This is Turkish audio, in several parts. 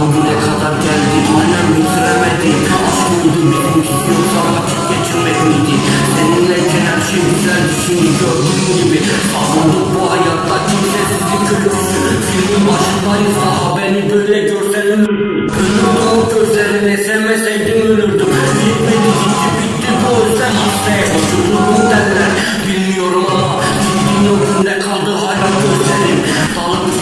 bugüne kadar geldik Annem bitiremedik Aşk mıydı bizim istiyorsa vakit geçirmek miydi Seninleyken her şey güzeldi şimdi gördüğün gibi Savunduk bu hayatta kimsesizlik kötüsü Filmin başındayız beni böyle görsen ölürdüm Ölürdüm o gözlerine sevmeseydin ölürdüm Bitmedi gitti bitti bu özlem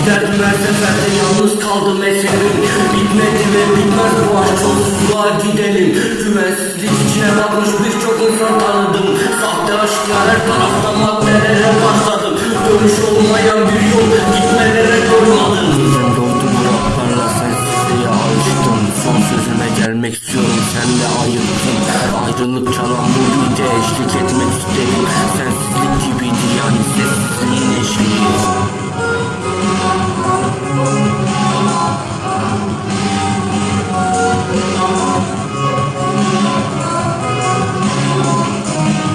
giderdim her seferde yalnız kaldım eserim. Bitmedi ve bitmez bu aşk sonsuzluğa gidelim. Güvensizlik içine bakmış birçok insan tanıdım. Sahte aşklar her tarafta maddelere başladım. Dönüş olmayan bir yol gitmelere doymadım Ben doldu bıraklarla sensizliğe alıştım. Son sözüme gelmek istiyorum sen de ayıptın. Ayrılık çalan bu beat'e eşlik etmek istedim. Sensizlik